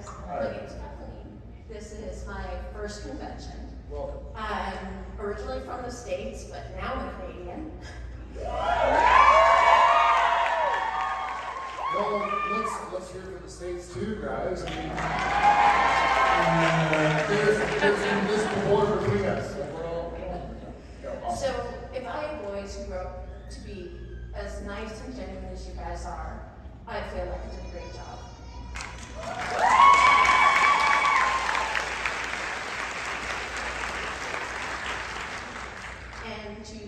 guys. My name is Kathleen. This is my first convention. Welcome. I'm originally from the States, but now I'm a Canadian. Well, let's let's hear from the states too, guys. I mean, uh, there's there's an invisible border between us. Like we're all. Awesome. So if I had boys who grew up to be as nice and genuine as you guys are, I feel like I did a great job. And to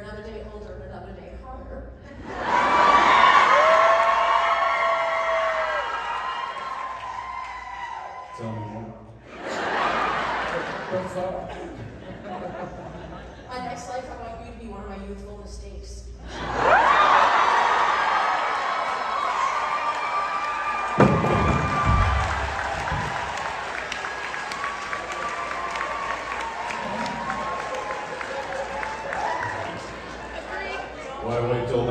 Jensen, you're another day older and another day hotter. Tell me more. What's up? My next life, I want you to be one of my youthful mistakes. To myself,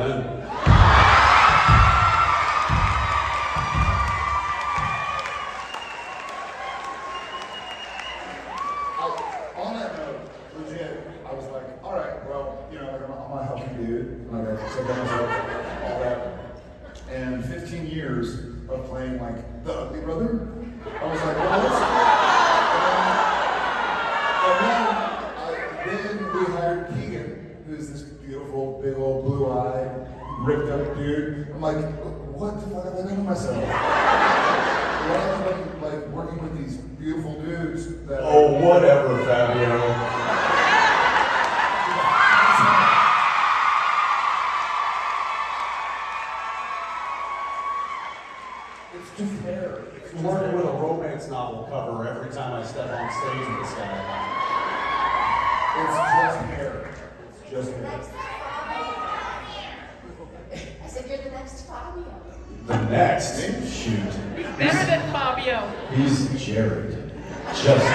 all that. Note, Legend, I was like, alright, well, you know, I'm a healthy dude. All right. And 15 years of playing like the ugly brother, I was like, well, let's And then, and then, I, then we hired Keegan, who's this beautiful, big old blue-eyed, ripped up dude. I'm like, what the fuck have I done to myself? Rather than like working with these beautiful dudes that Oh, whatever, Fabio. It's just hair. It's You're working with a romance novel cover every time I step on stage with this guy. It's just hair. It's just hair. Next Fabio. I said, you're the next Fabio. The next shoot. Better than Fabio. He's Jared. Just Jared. So,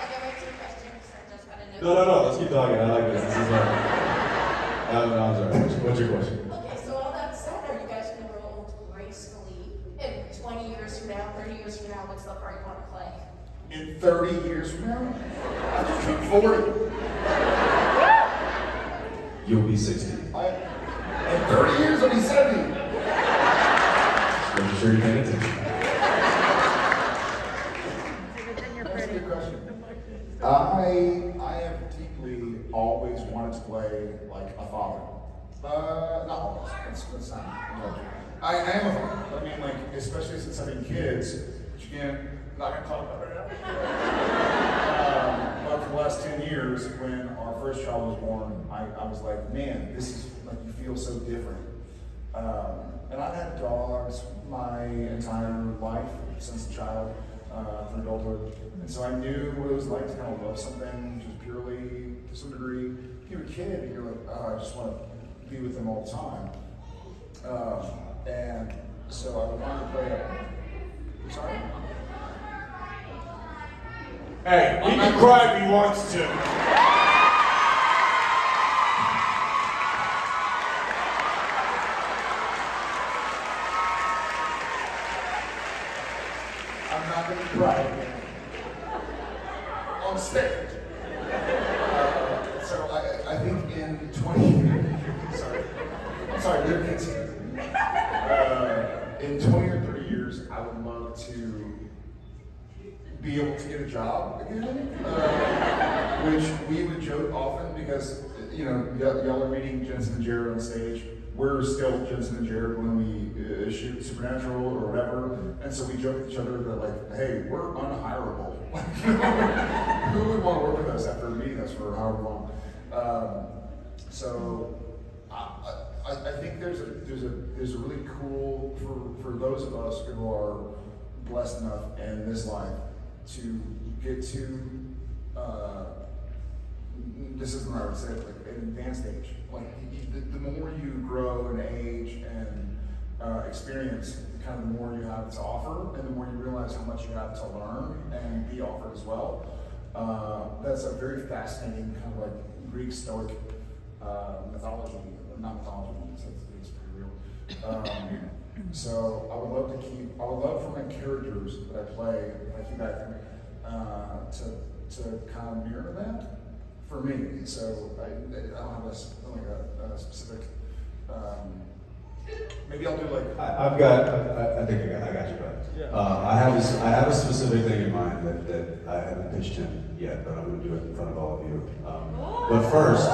I'll get right to the questions. I just gotta. No, no, no. Let's keep talking. I like this. This is uh. No, no, I'm sorry. What's, what's your question? Okay, so all that said, are you guys gonna roll gracefully in 20 years from now, 30 years from now, what's the part you wanna play? In 30 years from now, I just turned 40. You'll be 60. I, in 30 years, I'll be 70. Making sure you're paying attention. That's a good question. I I have deeply always wanted to play like a father. Uh, not always. That's, that's not. No. I, I am a father. I mean, like especially since having kids, which again, not gonna talk about right now. um, but for the last ten years, when our first child was born, I, I was like, man, this is like you feel so different. Um, and I've had dogs my entire life since a child uh, through adulthood. And so I knew what it was like to kind of love something just purely to some degree. If you're a kid and you're like, oh, I just want to be with them all the time. Um, and so I wanted to play sorry? Hey, he can cry if he wants to. I'm not going to cry again. On stage. Uh, so I, I think in 20, sorry, sorry, kids here. Uh, in 20 or 30 years, I would love to be able to get a job again, uh, which we would joke often because, you know, y'all are meeting Jensen and Jared on stage. We're still Jensen and Jared when we uh, shoot Supernatural or whatever, and so we joke with each other that like, hey, we're unhireable. Who would want to work with us after meeting us for however long? Um, so I, I, I think there's a there's a there's a really cool for for those of us who are blessed enough in this life to get to uh, this isn't how I would say like an advanced age. Like the, the more you grow in age and uh, experience, kind of the more you have to offer, and the more you realize how much you have to learn and be offered as well. Uh, that's a very fascinating kind of like Greek Stoic uh, mythology not mythology that's, that's pretty real. Um, so I would love to keep, I would love for my characters that I play, like Hugh Hefner, uh, to, to kind of mirror that for me. So I, I don't have a, s- like a, a specific, um, maybe I'll do like, I, I've got, I, I think I got, I got you, bud. Uh, I have a, s- I have a specific thing in mind that, that I haven't pitched him yet, but I'm gonna do it in front of all of you. Um, but first,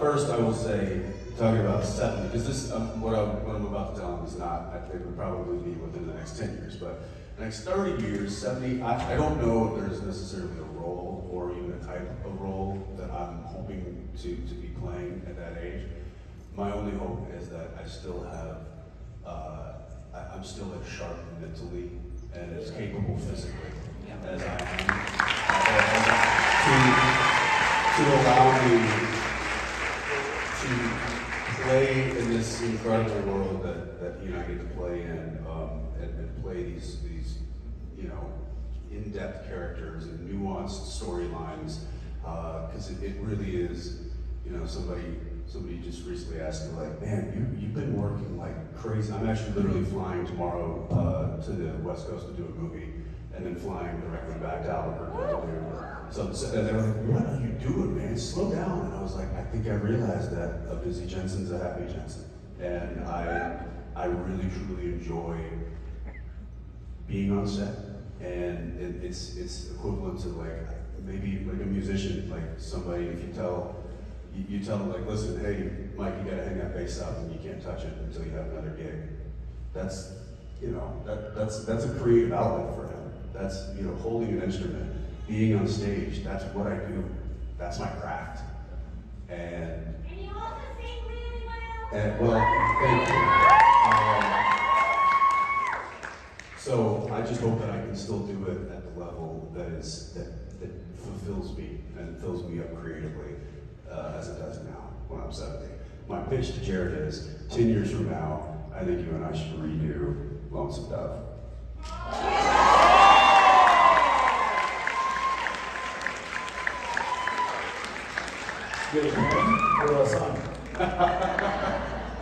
first I will say, talking about seven, because this, um, what I'm, what I'm about to tell him is not, I think would probably be within the next ten years, but the next thirty years, seventy, I, I don't know if there's necessarily a role or even a type of role that I'm hoping to, to be playing at that age. My only hope is that I still have, uh, I, I'm still as sharp mentally and as capable physically as I am. To, to allow me to play in this incredible world that, that you know I get to play in, um, and, and play these, these, you know, in-depth characters and nuanced storylines, because it, it really is, you know, somebody somebody just recently asked me like, man, you you've been working like crazy. I'm actually literally flying tomorrow uh, to the West Coast to do a movie, and then flying directly back to Albuquerque. So, so and they were like, what are you doing, man? Slow down. And I was like, I think I realized that a busy Jensen's a happy Jensen, and I I really truly enjoy being on set, and it, it's it's equivalent to like maybe like a musician, like somebody if you tell you, you tell them like, listen, hey, Mike, you gotta hang that bass up and you can't touch it until you have another gig. That's you know that that's that's a creative outlet for. That's you know holding an instrument, being on stage. That's what I do. That's my craft. And And you also sing really well. and well, thank you. Um, so I just hope that I can still do it at the level that is that, that fulfills me and fills me up creatively uh, as it does now when I'm 70. My pitch to Jared is 10 years from now, I think you and I should redo Lonesome Dove. Good morning. What else on?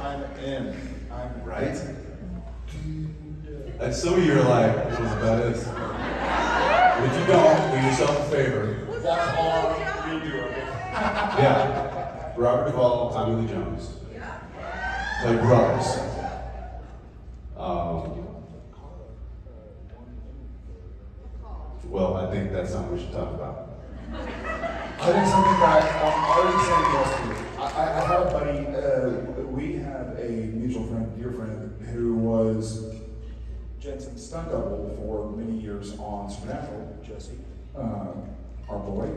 I'm in. I'm Right? And some of you are like, what is about this? But if you don't, do yourself a favor. Watch all of it. Yeah. Robert Duvall, Tommy Lee Jones. Play brothers. Um, well, I think that's something we should talk about. I think something that um, I already said yesterday. I, I, I have a buddy. Uh, we have a mutual friend, dear friend, who was Jensen's stunt double for many years on Supernatural. Jesse, um, our boy,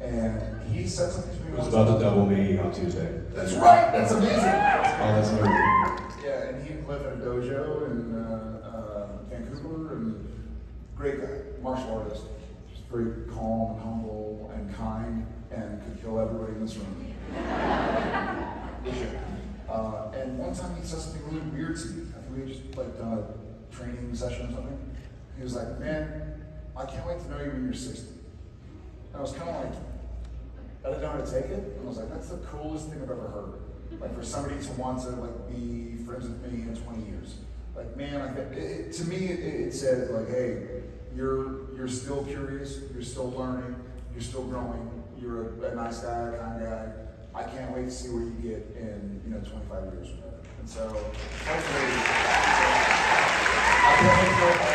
and he said something to me. It was about to double me on Tuesday. That's right. That's amazing. Oh, that's amazing. Yeah, and he lived in a dojo in uh, uh, Vancouver, and great guy, martial artist, just very calm and humble and could kill everybody in this room. uh, and one time he said something really weird to me. I think we had just like done a training session or something. He was like, "Man, I can't wait to know you when you're 60." And I was kind of like, I didn't know how to take it. And I was like, that's the coolest thing I've ever heard. Like for somebody to want to like be friends with me in 20 years. Like man, I think it, it- to me it, it said like, hey, you're you're still curious, you're still learning, you're still growing, you're a, a nice guy, kind guy. I can't wait to see where you get in you know 25 years from now. And so hopefully, I can't wait for